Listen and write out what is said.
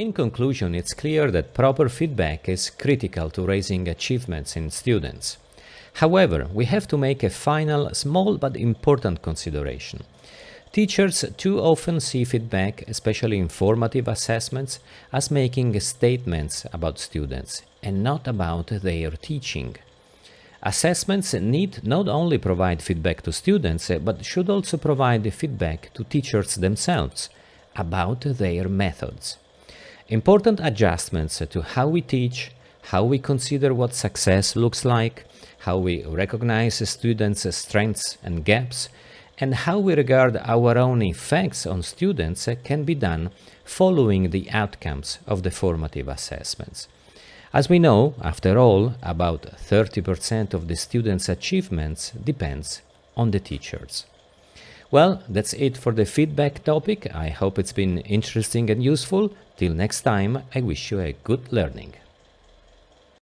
In conclusion, it's clear that proper feedback is critical to raising achievements in students. However, we have to make a final, small but important consideration. Teachers too often see feedback, especially informative assessments, as making statements about students and not about their teaching. Assessments need not only provide feedback to students, but should also provide feedback to teachers themselves about their methods. Important adjustments to how we teach, how we consider what success looks like, how we recognize students' strengths and gaps, and how we regard our own effects on students can be done following the outcomes of the formative assessments. As we know, after all, about 30% of the students' achievements depends on the teachers. Well, that's it for the feedback topic. I hope it's been interesting and useful. Till next time, I wish you a good learning.